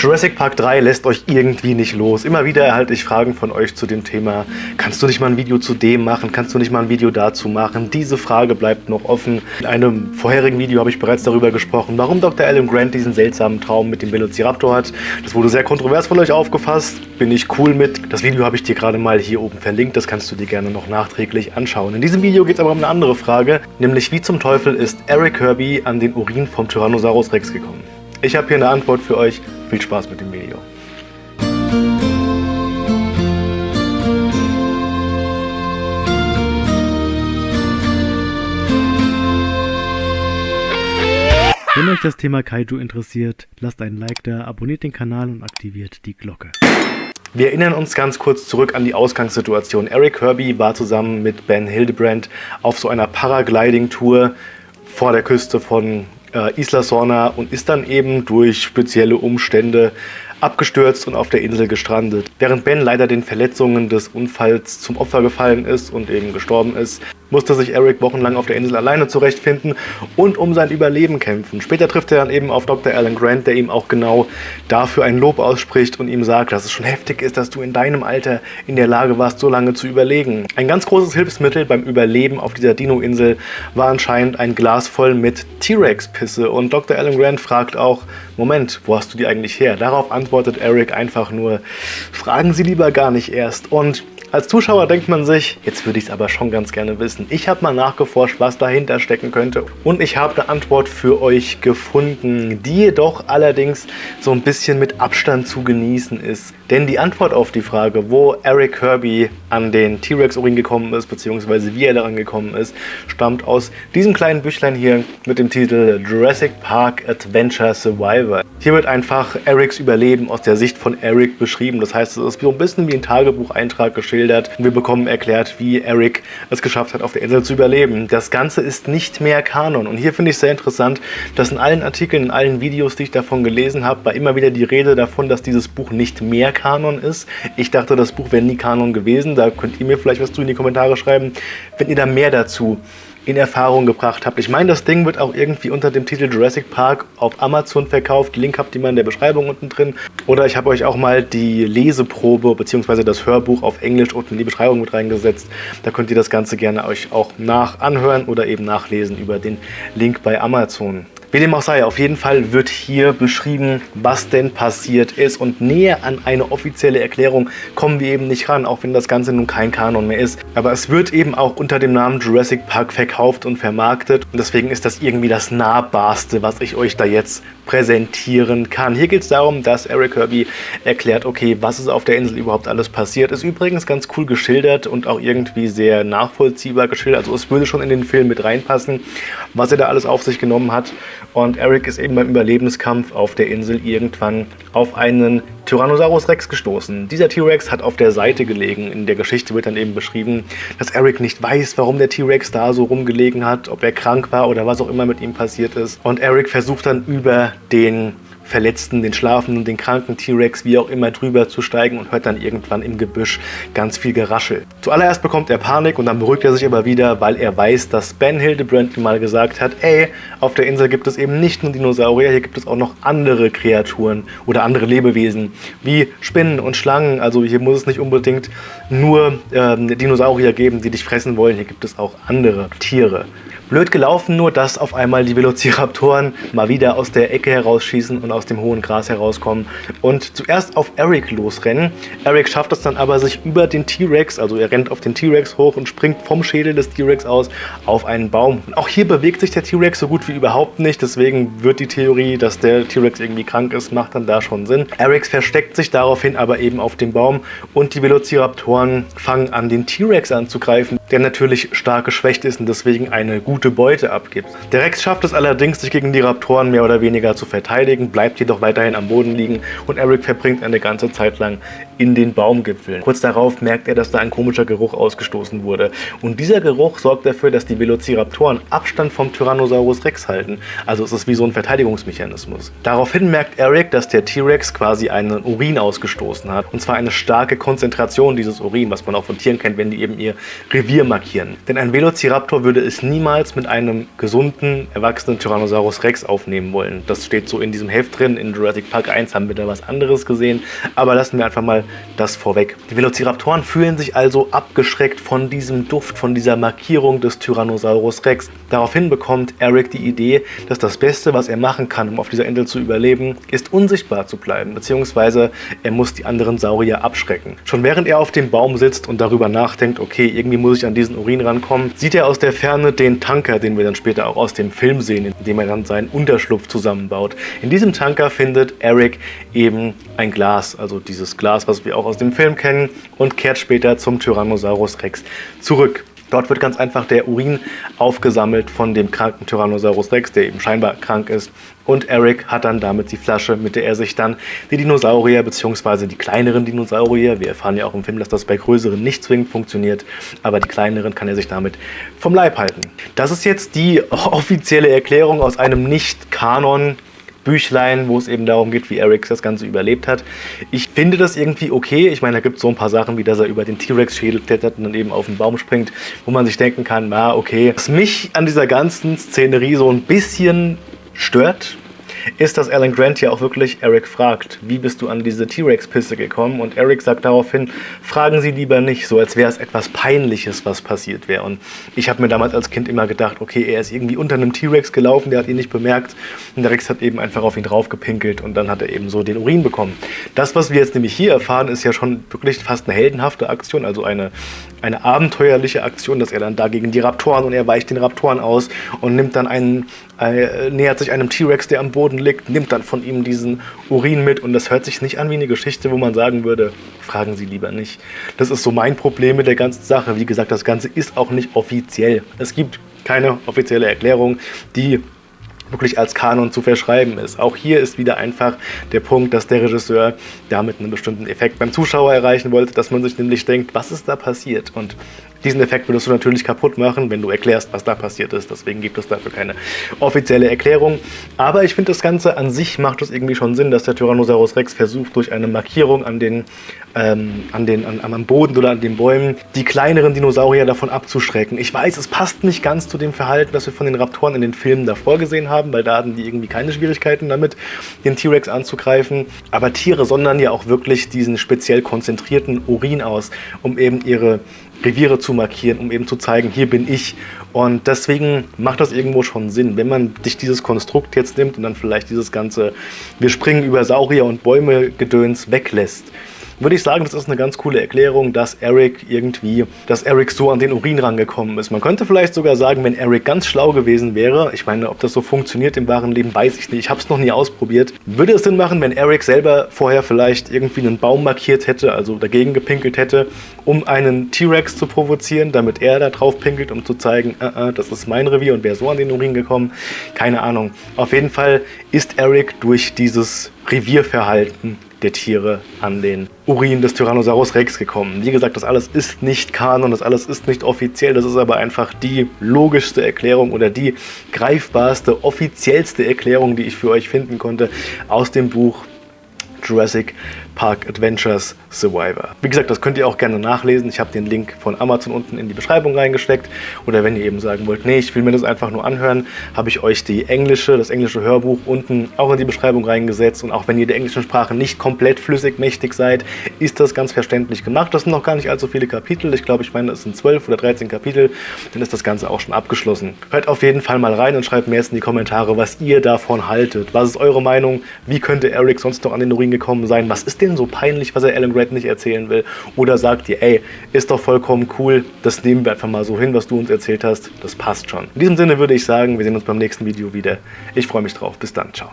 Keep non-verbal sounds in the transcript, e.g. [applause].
Jurassic Park 3 lässt euch irgendwie nicht los. Immer wieder erhalte ich Fragen von euch zu dem Thema, kannst du nicht mal ein Video zu dem machen, kannst du nicht mal ein Video dazu machen? Diese Frage bleibt noch offen. In einem vorherigen Video habe ich bereits darüber gesprochen, warum Dr. Alan Grant diesen seltsamen Traum mit dem Velociraptor hat. Das wurde sehr kontrovers von euch aufgefasst, bin ich cool mit. Das Video habe ich dir gerade mal hier oben verlinkt, das kannst du dir gerne noch nachträglich anschauen. In diesem Video geht es aber um eine andere Frage, nämlich wie zum Teufel ist Eric Kirby an den Urin vom Tyrannosaurus Rex gekommen? Ich habe hier eine Antwort für euch. Viel Spaß mit dem Video. Wenn euch das Thema Kaiju interessiert, lasst einen Like da, abonniert den Kanal und aktiviert die Glocke. Wir erinnern uns ganz kurz zurück an die Ausgangssituation. Eric Kirby war zusammen mit Ben Hildebrand auf so einer Paragliding-Tour vor der Küste von äh, Isla Sorna und ist dann eben durch spezielle Umstände abgestürzt und auf der Insel gestrandet. Während Ben leider den Verletzungen des Unfalls zum Opfer gefallen ist und eben gestorben ist, musste sich Eric wochenlang auf der Insel alleine zurechtfinden und um sein Überleben kämpfen. Später trifft er dann eben auf Dr. Alan Grant, der ihm auch genau dafür ein Lob ausspricht und ihm sagt, dass es schon heftig ist, dass du in deinem Alter in der Lage warst, so lange zu überlegen. Ein ganz großes Hilfsmittel beim Überleben auf dieser Dino-Insel war anscheinend ein Glas voll mit T-Rex-Pisse und Dr. Alan Grant fragt auch, Moment, wo hast du die eigentlich her? Darauf antwortet Eric einfach nur, fragen Sie lieber gar nicht erst und als Zuschauer denkt man sich, jetzt würde ich es aber schon ganz gerne wissen. Ich habe mal nachgeforscht, was dahinter stecken könnte und ich habe eine Antwort für euch gefunden, die jedoch allerdings so ein bisschen mit Abstand zu genießen ist. Denn die Antwort auf die Frage, wo Eric Kirby an den T-Rex-Urin gekommen ist, beziehungsweise wie er daran gekommen ist, stammt aus diesem kleinen Büchlein hier mit dem Titel Jurassic Park Adventure Survivor. Hier wird einfach Erics Überleben aus der Sicht von Eric beschrieben. Das heißt, es ist so ein bisschen wie ein Tagebucheintrag geschildert. Und wir bekommen erklärt, wie Eric es geschafft hat, auf der Insel zu überleben. Das Ganze ist nicht mehr Kanon. Und hier finde ich sehr interessant, dass in allen Artikeln, in allen Videos, die ich davon gelesen habe, war immer wieder die Rede davon, dass dieses Buch nicht mehr Kanon ist. Ich dachte, das Buch wäre nie Kanon gewesen. Da könnt ihr mir vielleicht was zu in die Kommentare schreiben, wenn ihr da mehr dazu in Erfahrung gebracht habt. Ich meine, das Ding wird auch irgendwie unter dem Titel Jurassic Park auf Amazon verkauft. Link habt ihr mal in der Beschreibung unten drin. Oder ich habe euch auch mal die Leseprobe bzw. das Hörbuch auf Englisch unten in die Beschreibung mit reingesetzt. Da könnt ihr das Ganze gerne euch auch nach anhören oder eben nachlesen über den Link bei Amazon. Wie dem auch sei, auf jeden Fall wird hier beschrieben, was denn passiert ist und näher an eine offizielle Erklärung kommen wir eben nicht ran, auch wenn das Ganze nun kein Kanon mehr ist. Aber es wird eben auch unter dem Namen Jurassic Park verkauft und vermarktet und deswegen ist das irgendwie das nahbarste, was ich euch da jetzt präsentieren kann. Hier geht es darum, dass Eric Kirby erklärt, okay, was ist auf der Insel überhaupt alles passiert. Ist übrigens ganz cool geschildert und auch irgendwie sehr nachvollziehbar geschildert. Also es würde schon in den Film mit reinpassen, was er da alles auf sich genommen hat. Und Eric ist eben beim Überlebenskampf auf der Insel irgendwann auf einen Tyrannosaurus Rex gestoßen. Dieser T-Rex hat auf der Seite gelegen. In der Geschichte wird dann eben beschrieben, dass Eric nicht weiß, warum der T-Rex da so rumgelegen hat, ob er krank war oder was auch immer mit ihm passiert ist. Und Eric versucht dann über den Verletzten, den Schlafenden, den kranken T-Rex, wie auch immer, drüber zu steigen und hört dann irgendwann im Gebüsch ganz viel Geraschel. Zuallererst bekommt er Panik und dann beruhigt er sich aber wieder, weil er weiß, dass Ben Hildebrand mal gesagt hat, ey, auf der Insel gibt es eben nicht nur Dinosaurier, hier gibt es auch noch andere Kreaturen oder andere Lebewesen, wie Spinnen und Schlangen. Also hier muss es nicht unbedingt nur ähm, Dinosaurier geben, die dich fressen wollen, hier gibt es auch andere Tiere. Blöd gelaufen nur, dass auf einmal die Velociraptoren mal wieder aus der Ecke herausschießen und aus dem hohen Gras herauskommen und zuerst auf Eric losrennen. Eric schafft es dann aber, sich über den T-Rex, also er rennt auf den T-Rex hoch und springt vom Schädel des T-Rex aus auf einen Baum. Und auch hier bewegt sich der T-Rex so gut wie überhaupt nicht, deswegen wird die Theorie, dass der T-Rex irgendwie krank ist, macht dann da schon Sinn. Eric versteckt sich daraufhin aber eben auf dem Baum und die Velociraptoren fangen an, den T-Rex anzugreifen, der natürlich stark geschwächt ist und deswegen eine gute gute Beute abgibt. Der Rex schafft es allerdings, sich gegen die Raptoren mehr oder weniger zu verteidigen, bleibt jedoch weiterhin am Boden liegen und Eric verbringt eine ganze Zeit lang in den Baumgipfeln. Kurz darauf merkt er, dass da ein komischer Geruch ausgestoßen wurde. Und dieser Geruch sorgt dafür, dass die Velociraptoren Abstand vom Tyrannosaurus Rex halten. Also es ist wie so ein Verteidigungsmechanismus. Daraufhin merkt Eric, dass der T-Rex quasi einen Urin ausgestoßen hat. Und zwar eine starke Konzentration dieses Urin, was man auch von Tieren kennt, wenn die eben ihr Revier Revier markieren. Denn ein Velociraptor würde es niemals mit einem gesunden, erwachsenen Tyrannosaurus Rex aufnehmen wollen. Das steht so in diesem Heft drin. In Jurassic Park 1 haben wir da was anderes gesehen. Aber lassen wir einfach mal das vorweg. Die Velociraptoren fühlen sich also abgeschreckt von diesem Duft, von dieser Markierung des Tyrannosaurus Rex. Daraufhin bekommt Eric die Idee, dass das Beste, was er machen kann, um auf dieser Insel zu überleben, ist unsichtbar zu bleiben, beziehungsweise er muss die anderen Saurier abschrecken. Schon während er auf dem Baum sitzt und darüber nachdenkt, okay, irgendwie muss ich an diesen Urin rankommen, sieht er aus der Ferne den Tanker, den wir dann später auch aus dem Film sehen, in dem er dann seinen Unterschlupf zusammenbaut. In diesem Tanker findet Eric eben ein Glas, also dieses Glas, was wir auch aus dem Film kennen, und kehrt später zum Tyrannosaurus Rex zurück. Dort wird ganz einfach der Urin aufgesammelt von dem kranken Tyrannosaurus Rex, der eben scheinbar krank ist. Und Eric hat dann damit die Flasche, mit der er sich dann die Dinosaurier bzw. die kleineren Dinosaurier, wir erfahren ja auch im Film, dass das bei größeren nicht zwingend funktioniert, aber die kleineren kann er sich damit vom Leib halten. Das ist jetzt die [laughs] offizielle Erklärung aus einem Nicht-Kanon Büchlein, wo es eben darum geht, wie Eric das Ganze überlebt hat. Ich finde das irgendwie okay. Ich meine, da gibt es so ein paar Sachen, wie dass er über den T-Rex-Schädel klettert und dann eben auf den Baum springt, wo man sich denken kann, na okay. Was mich an dieser ganzen Szenerie so ein bisschen stört, ist, dass Alan Grant ja auch wirklich Eric fragt, wie bist du an diese T-Rex-Pisse gekommen? Und Eric sagt daraufhin, fragen Sie lieber nicht, so als wäre es etwas Peinliches, was passiert wäre. Und ich habe mir damals als Kind immer gedacht, okay, er ist irgendwie unter einem T-Rex gelaufen, der hat ihn nicht bemerkt und der Rex hat eben einfach auf ihn draufgepinkelt und dann hat er eben so den Urin bekommen. Das, was wir jetzt nämlich hier erfahren, ist ja schon wirklich fast eine heldenhafte Aktion, also eine, eine abenteuerliche Aktion, dass er dann da gegen die Raptoren und er weicht den Raptoren aus und nimmt dann einen, nähert sich einem T-Rex, der am Boden liegt, nimmt dann von ihm diesen Urin mit und das hört sich nicht an wie eine Geschichte, wo man sagen würde, fragen Sie lieber nicht. Das ist so mein Problem mit der ganzen Sache. Wie gesagt, das Ganze ist auch nicht offiziell. Es gibt keine offizielle Erklärung, die wirklich als Kanon zu verschreiben ist. Auch hier ist wieder einfach der Punkt, dass der Regisseur damit einen bestimmten Effekt beim Zuschauer erreichen wollte, dass man sich nämlich denkt, was ist da passiert? Und diesen Effekt würdest du natürlich kaputt machen, wenn du erklärst, was da passiert ist. Deswegen gibt es dafür keine offizielle Erklärung. Aber ich finde, das Ganze an sich macht es irgendwie schon Sinn, dass der Tyrannosaurus Rex versucht, durch eine Markierung an den, ähm, an den, an, am Boden oder an den Bäumen die kleineren Dinosaurier davon abzuschrecken. Ich weiß, es passt nicht ganz zu dem Verhalten, das wir von den Raptoren in den Filmen davor gesehen haben, weil da hatten die irgendwie keine Schwierigkeiten damit, den T-Rex anzugreifen. Aber Tiere sondern ja auch wirklich diesen speziell konzentrierten Urin aus, um eben ihre Reviere zu markieren, um eben zu zeigen, hier bin ich. Und deswegen macht das irgendwo schon Sinn, wenn man sich dieses Konstrukt jetzt nimmt und dann vielleicht dieses ganze, wir springen über Saurier und Bäume Gedöns weglässt würde ich sagen, das ist eine ganz coole Erklärung, dass Eric irgendwie, dass Eric so an den Urin rangekommen ist. Man könnte vielleicht sogar sagen, wenn Eric ganz schlau gewesen wäre, ich meine, ob das so funktioniert im wahren Leben, weiß ich nicht, ich habe es noch nie ausprobiert, würde es Sinn machen, wenn Eric selber vorher vielleicht irgendwie einen Baum markiert hätte, also dagegen gepinkelt hätte, um einen T-Rex zu provozieren, damit er da drauf pinkelt, um zu zeigen, uh, uh, das ist mein Revier und wäre so an den Urin gekommen. Keine Ahnung. Auf jeden Fall ist Eric durch dieses Revierverhalten der Tiere an den Urin des Tyrannosaurus Rex gekommen. Wie gesagt, das alles ist nicht Kanon, das alles ist nicht offiziell, das ist aber einfach die logischste Erklärung oder die greifbarste, offiziellste Erklärung, die ich für euch finden konnte aus dem Buch Jurassic Park Adventures Survivor. Wie gesagt, das könnt ihr auch gerne nachlesen. Ich habe den Link von Amazon unten in die Beschreibung reingesteckt. Oder wenn ihr eben sagen wollt, nee, ich will mir das einfach nur anhören, habe ich euch die englische, das englische Hörbuch unten auch in die Beschreibung reingesetzt. Und auch wenn ihr der englischen Sprache nicht komplett flüssig mächtig seid, ist das ganz verständlich gemacht. Das sind noch gar nicht allzu viele Kapitel. Ich glaube, ich meine, es sind 12 oder 13 Kapitel. Dann ist das Ganze auch schon abgeschlossen. Hört auf jeden Fall mal rein und schreibt mir jetzt in die Kommentare, was ihr davon haltet. Was ist eure Meinung? Wie könnte Eric sonst noch an den Urin gekommen sein? Was ist denn so peinlich, was er Alan Grant nicht erzählen will? Oder sagt ihr, ey, ist doch vollkommen cool, das nehmen wir einfach mal so hin, was du uns erzählt hast, das passt schon. In diesem Sinne würde ich sagen, wir sehen uns beim nächsten Video wieder. Ich freue mich drauf. Bis dann, ciao.